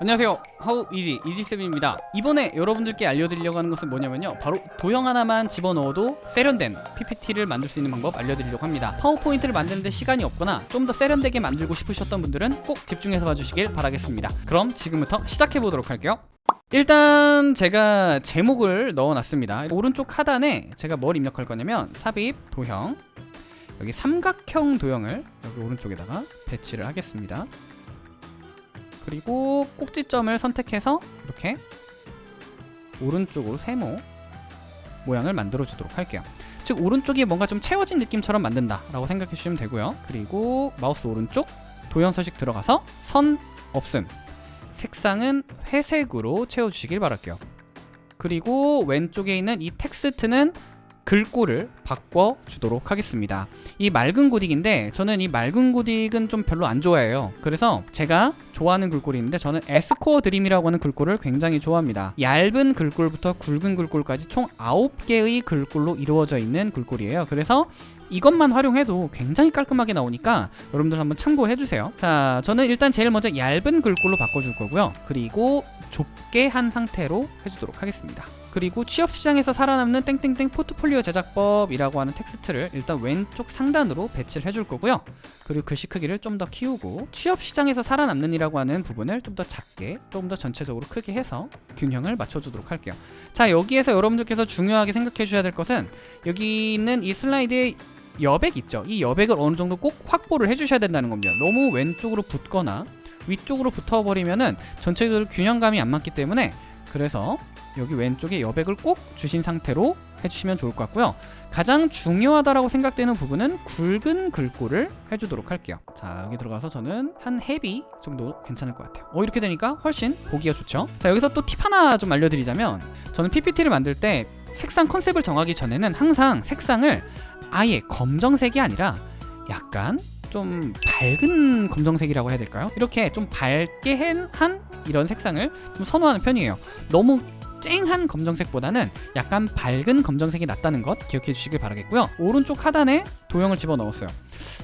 안녕하세요. 하우 이지 이지쌤입니다. 이번에 여러분들께 알려드리려고 하는 것은 뭐냐면요. 바로 도형 하나만 집어넣어도 세련된 PPT를 만들 수 있는 방법 알려드리려고 합니다. 파워포인트를 만드는데 시간이 없거나 좀 더 세련되게 만들고 싶으셨던 분들은 꼭 집중해서 봐주시길 바라겠습니다. 그럼 지금부터 시작해보도록 할게요. 일단 제가 제목을 넣어놨습니다. 오른쪽 하단에 제가 뭘 입력할 거냐면 삽입 도형. 여기 삼각형 도형을 여기 오른쪽에다가 배치를 하겠습니다 그리고 꼭지점을 선택해서 이렇게 오른쪽으로 세모 모양을 만들어 주도록 할게요. 즉 오른쪽이 뭔가 좀 채워진 느낌처럼 만든다 라고 생각해 주시면 되고요. 그리고 마우스 오른쪽 도형 서식 들어가서 선 없음 색상은 회색으로 채워주시길 바랄게요. 그리고 왼쪽에 있는 이 텍스트는 글꼴을 바꿔주도록 하겠습니다. 이 맑은 고딕인데 저는 이 맑은 고딕은 좀 별로 안 좋아해요. 그래서 제가 좋아하는 글꼴이 있는데 저는 에스코어 드림이라고 하는 글꼴을 굉장히 좋아합니다. 얇은 글꼴부터 굵은 글꼴까지 총 9개의 글꼴로 이루어져 있는 글꼴이에요. 그래서 이것만 활용해도 굉장히 깔끔하게 나오니까 여러분들 한번 참고해주세요. 자 저는 일단 제일 먼저 얇은 글꼴로 바꿔줄 거고요. 그리고 좁게 한 상태로 해주도록 하겠습니다 그리고 취업시장에서 살아남는 땡땡땡 포트폴리오 제작법이라고 하는 텍스트를 일단 왼쪽 상단으로 배치를 해줄 거고요. 그리고 글씨 크기를 좀 더 키우고 취업시장에서 살아남는 이라고 하는 부분을 좀 더 작게 조금 더 전체적으로 크게 해서 균형을 맞춰주도록 할게요. 자 여기에서 여러분들께서 중요하게 생각해 주셔야 될 것은 여기 있는 이 슬라이드의 여백 있죠? 이 여백을 어느 정도 꼭 확보를 해주셔야 된다는 겁니다. 너무 왼쪽으로 붙거나 위쪽으로 붙어버리면은 전체적으로 균형감이 안 맞기 때문에 그래서 여기 왼쪽에 여백을 꼭 주신 상태로 해주시면 좋을 것 같고요. 가장 중요하다라고 생각되는 부분은 굵은 글꼴을 해주도록 할게요. 자 여기 들어가서 저는 한 헤비 정도 괜찮을 것 같아요. 어 이렇게 되니까 훨씬 보기가 좋죠? 자 여기서 또 팁 하나 좀 알려드리자면 저는 PPT를 만들 때 색상 컨셉을 정하기 전에는 항상 색상을 아예 검정색이 아니라 약간 좀 밝은 검정색이라고 해야 될까요? 이렇게 좀 밝게 한 이런 색상을 좀 선호하는 편이에요. 너무 쨍한 검정색보다는 약간 밝은 검정색이 낫다는 것 기억해 주시길 바라겠고요. 오른쪽 하단에 도형을 집어넣었어요.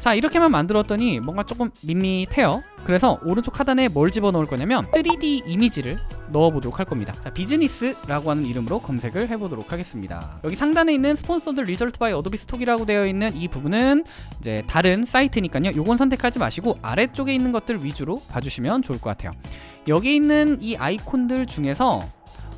자 이렇게만 만들었더니 뭔가 조금 밋밋해요. 그래서 오른쪽 하단에 뭘 집어넣을 거냐면 3D 이미지를 넣어보도록 할 겁니다. 자 비즈니스라고 하는 이름으로 검색을 해보도록 하겠습니다. 여기 상단에 있는 Sponsored results by Adobe Stock이라고 되어 있는 이 부분은 이제 다른 사이트니까요. 요건 선택하지 마시고 아래쪽에 있는 것들 위주로 봐주시면 좋을 것 같아요. 여기 있는 이 아이콘들 중에서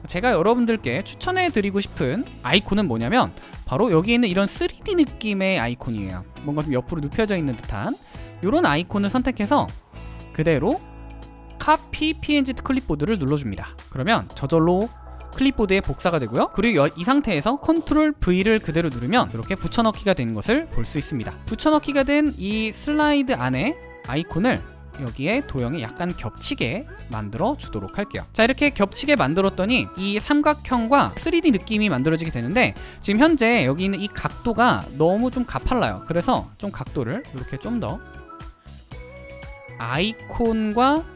제가 여러분들께 추천해 드리고 싶은 아이콘은 뭐냐면 바로 여기 있는 이런 3D 느낌의 아이콘이에요. 뭔가 좀 옆으로 눕혀져 있는 듯한 이런 아이콘을 선택해서 그대로 카피 png 클립보드를 눌러줍니다. 그러면 저절로 클립보드에 복사가 되고요. 그리고 이 상태에서 컨트롤 V를 그대로 누르면 이렇게 붙여넣기가 되는 것을 볼 수 있습니다. 붙여넣기가 된 이 슬라이드 안에 아이콘을 여기에 도형이 약간 겹치게 만들어 주도록 할게요. 자 이렇게 겹치게 만들었더니 이 삼각형과 3D 느낌이 만들어지게 되는데 지금 현재 여기 있는 이 각도가 너무 좀 가팔라요. 그래서 좀 각도를 이렇게 좀 더 아이콘과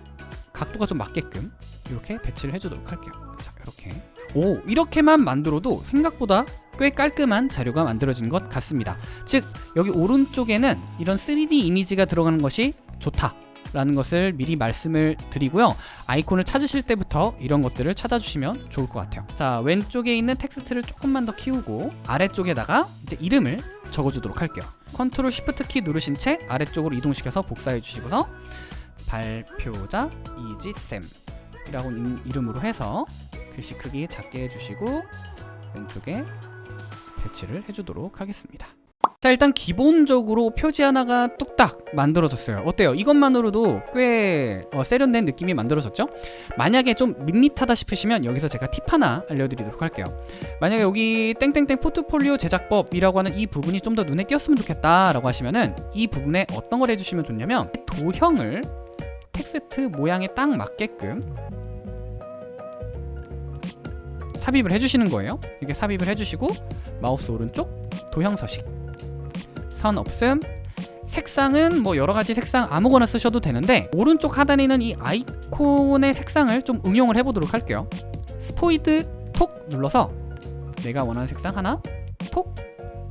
각도가 좀 맞게끔 이렇게 배치를 해주도록 할게요. 자 이렇게. 오 이렇게만 만들어도 생각보다 꽤 깔끔한 자료가 만들어진 것 같습니다. 즉 여기 오른쪽에는 이런 3D 이미지가 들어가는 것이 좋다 라는 것을 미리 말씀을 드리고요. 아이콘을 찾으실 때부터 이런 것들을 찾아주시면 좋을 것 같아요. 자 왼쪽에 있는 텍스트를 조금만 더 키우고 아래쪽에다가 이제 이름을 적어주도록 할게요. 컨트롤 쉬프트 키 누르신 채 아래쪽으로 이동시켜서 복사해 주시고서 발표자 이지쌤 이라고 이름으로 해서 글씨 크기 작게 해주시고 왼쪽에 배치를 해주도록 하겠습니다 자 일단 기본적으로 표지 하나가 뚝딱 만들어졌어요 어때요? 이것만으로도 꽤 어, 세련된 느낌이 만들어졌죠? 만약에 좀 밋밋하다 싶으시면 여기서 제가 팁 하나 알려드리도록 할게요 만약에 여기 땡땡땡 포트폴리오 제작법이라고 하는 이 부분이 좀 더 눈에 띄었으면 좋겠다 라고 하시면은 이 부분에 어떤 걸 해주시면 좋냐면 도형을 텍스트 모양에 딱 맞게끔 삽입을 해주시는 거예요. 이렇게 삽입을 해주시고 마우스 오른쪽 도형 서식. 선 없음. 색상은 뭐 여러가지 색상 아무거나 쓰셔도 되는데 오른쪽 하단에 있는 이 아이콘의 색상을 좀 응용을 해보도록 할게요. 스포이드 톡 눌러서 내가 원하는 색상 하나 톡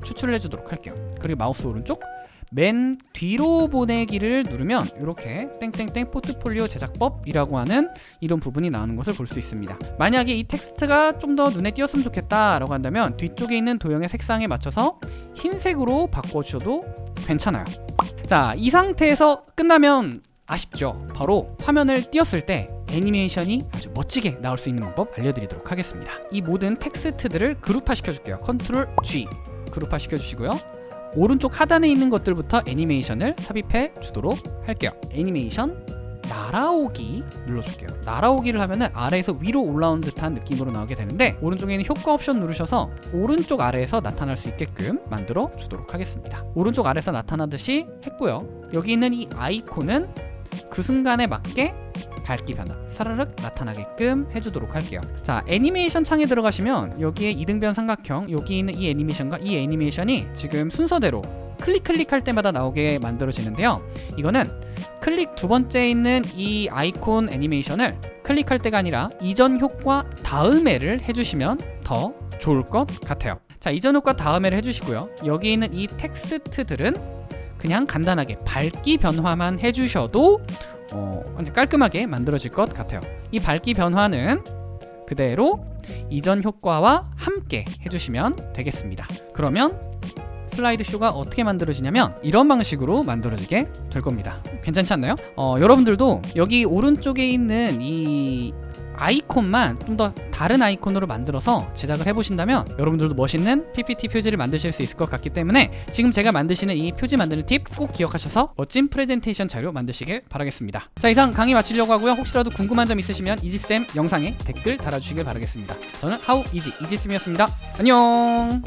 추출을 해주도록 할게요. 그리고 마우스 오른쪽 맨 뒤로 보내기를 누르면 이렇게 땡땡땡 포트폴리오 제작법이라고 하는 이런 부분이 나오는 것을 볼 수 있습니다. 만약에 이 텍스트가 좀 더 눈에 띄었으면 좋겠다 라고 한다면 뒤쪽에 있는 도형의 색상에 맞춰서 흰색으로 바꿔주셔도 괜찮아요. 자, 이 상태에서 끝나면 아쉽죠. 바로 화면을 띄었을 때 애니메이션이 아주 멋지게 나올 수 있는 방법 알려드리도록 하겠습니다. 이 모든 텍스트들을 그룹화 시켜줄게요. 컨트롤 G 그룹화 시켜주시고요. 오른쪽 하단에 있는 것들부터 애니메이션을 삽입해 주도록 할게요. 애니메이션 날아오기 눌러줄게요. 날아오기를 하면 은 아래에서 위로 올라오는 듯한 느낌으로 나오게 되는데 오른쪽에 있는 효과 옵션 누르셔서 오른쪽 아래에서 나타날 수 있게끔 만들어 주도록 하겠습니다. 오른쪽 아래에서 나타나듯이 했고요. 여기 있는 이 아이콘은 그 순간에 맞게 밝기 변화 사르륵 나타나게끔 해주도록 할게요. 자 애니메이션 창에 들어가시면 여기에 이등변 삼각형 여기 있는 이 애니메이션과 이 애니메이션이 지금 순서대로 클릭 클릭할 때마다 나오게 만들어지는데요. 이거는 클릭 두 번째 있는 이 아이콘 애니메이션을 클릭할 때가 아니라 이전 효과 다음에를 해주시면 더 좋을 것 같아요. 자 이전 효과 다음에를 해주시고요. 여기 있는 이 텍스트들은 그냥 간단하게 밝기 변화만 해주셔도 어, 깔끔하게 만들어질 것 같아요. 이 밝기 변화는 그대로 이전 효과와 함께 해주시면 되겠습니다. 그러면 슬라이드 쇼가 어떻게 만들어지냐면 이런 방식으로 만들어지게 될 겁니다. 괜찮지 않나요? 어, 여러분들도 여기 오른쪽에 있는 이 아이콘만 좀 더 다른 아이콘으로 만들어서 제작을 해보신다면 여러분들도 멋있는 PPT 표지를 만드실 수 있을 것 같기 때문에 지금 제가 만드시는 이 표지 만드는 팁 꼭 기억하셔서 멋진 프레젠테이션 자료 만드시길 바라겠습니다. 자 이상 강의 마치려고 하고요. 혹시라도 궁금한 점 있으시면 이지쌤 영상에 댓글 달아주시길 바라겠습니다. 저는 하우 이지 이지쌤이었습니다. 안녕